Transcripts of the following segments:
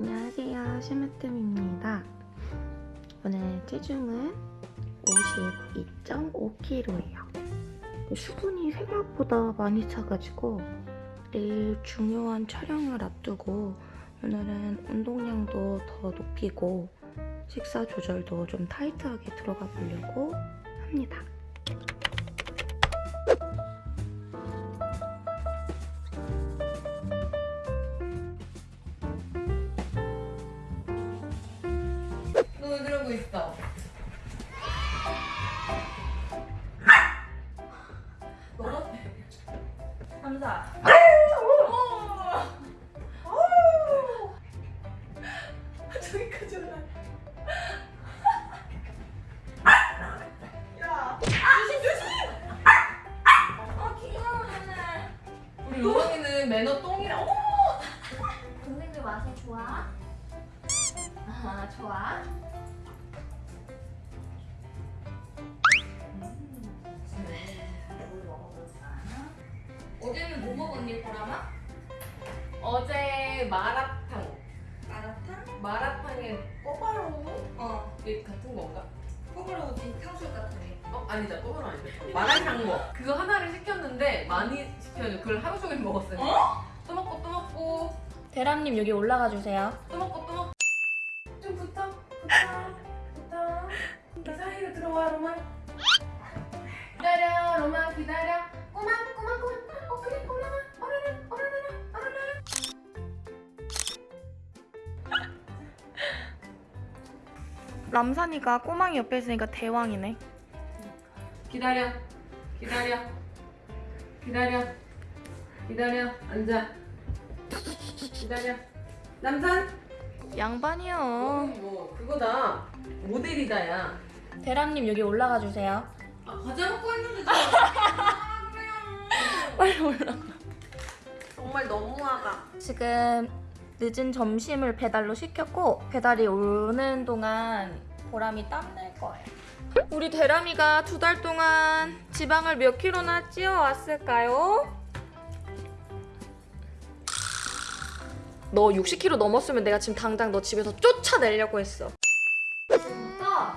안녕하세요. 시무뜸입니다. 오늘 체중은 52.5kg예요. 수분이 생각보다 많이 차가지고 내일 중요한 촬영을 앞두고 오늘은 운동량도 더 높이고 식사 조절도 좀 타이트하게 들어가 보려고 합니다 그러고 있어? 우리 요정이는 매너 똥이라. 어머! 동생들 와서 좋아? 아 좋아 어제는 뭐 먹었니 보람아? 어제 마라탕. 마라탕? 마라탕에 꼬바로우? 어 이게 같은 건가? 호불호지 탕수육 같은 게어 아니다 꼬바로우 아니다. 마라샹궈. 그거 하나를 시켰는데 많이 시켜가지고 그걸 하루 종일 먹었어요. 또 먹고 또 먹고 대람님 여기 올라가 주세요 또 먹고 또 먹고. 좀 붙어 붙어 붙어. 이 사이로 들어와 로마. 기다려 로마 기다려. 꼬마 람산이가 꼬망이 옆에 있으니까 대왕이네. 기다려 기다려 기다려 기다려 앉아. 기다려. 남산? 양반이요. 뭐 그거다. 모델이다 야. 대람님 여기 올라가 주세요. 아 과자 먹고 있는데 빨리 올라 정말 너무하다. 지금 늦은 점심을 배달로 시켰고 배달이 오는 동안 보람이 땀낼 거예요. 우리 대람이가 두 달 동안 지방을 몇 킬로나 찌어왔을까요? 너 60kg 넘었으면 내가 지금 당장 너 집에서 쫓아내려고 했어. 지금부터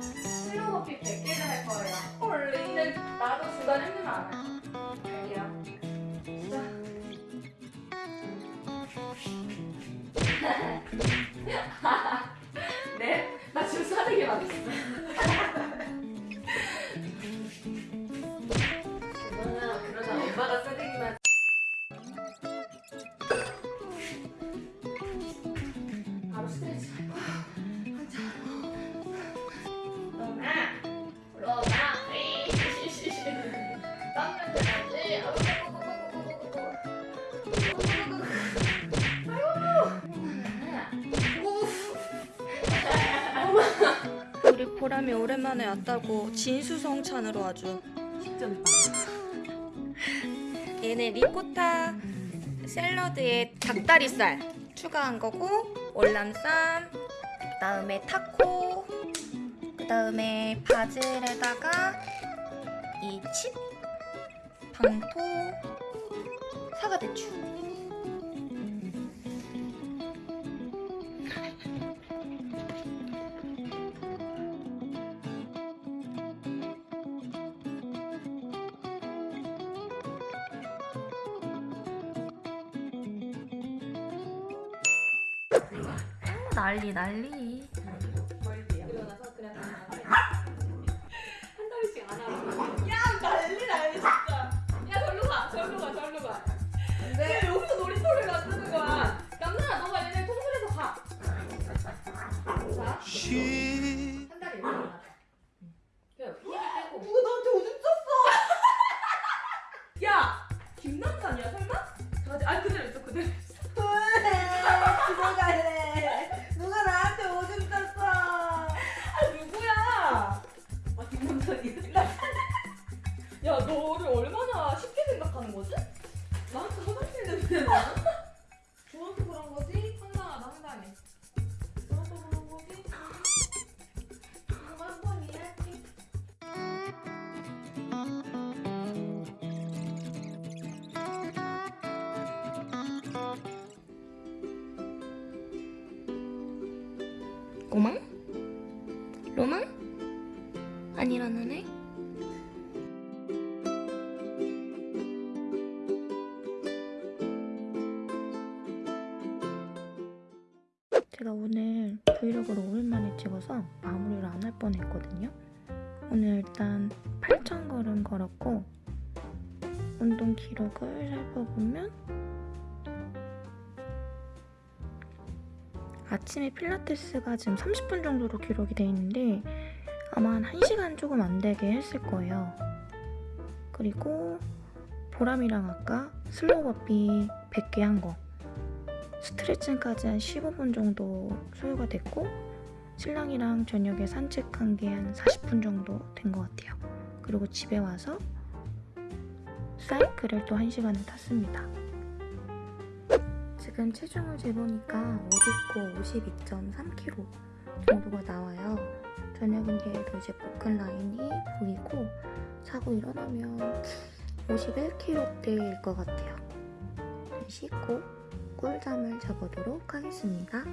슬로우피 100개를 할 거예요. 헐, 근데 나도 중간에 힘들면 안 해. 자. 네? 보람이 오랜만에 왔다고 진수성찬으로 아주. 얘는 리코타 샐러드에 닭다리살 추가한 거고 월남쌈 그다음에 타코 그다음에 바질에다가 이 칩, 방토, 사과대추 난리 난리 너를 얼마나 쉽게 생각하는 거지? 나한테 화장실인데 왜 나? 저한테 그런 거지? 황당하다 황당해 저한테 그런 거지? 한번 이해할게 꼬망? 로망? 아니라는 애? 제가 오늘 브이로그를 오랜만에 찍어서 마무리를 안 할 뻔했거든요. 오늘 일단 8,000걸음 걸었고 운동 기록을 살펴보면 아침에 필라테스가 지금 30분 정도로 기록이 돼 있는데 아마 한 1시간 조금 안 되게 했을 거예요. 그리고 보람이랑 아까 slow burpee 100개 한 거. 스트레칭까지 한 15분 정도 소요가 됐고 신랑이랑 저녁에 산책한 게 한 40분 정도 된 것 같아요. 그리고 집에 와서 사이클을 또 1시간을 탔습니다. 지금 체중을 재보니까 옷 입고 52.3kg 정도가 나와요. 저녁인데도 이제 복근 라인이 보이고 자고 일어나면 51kg대일 것 같아요. 씻고 꿀잠을 자보도록 하겠습니다.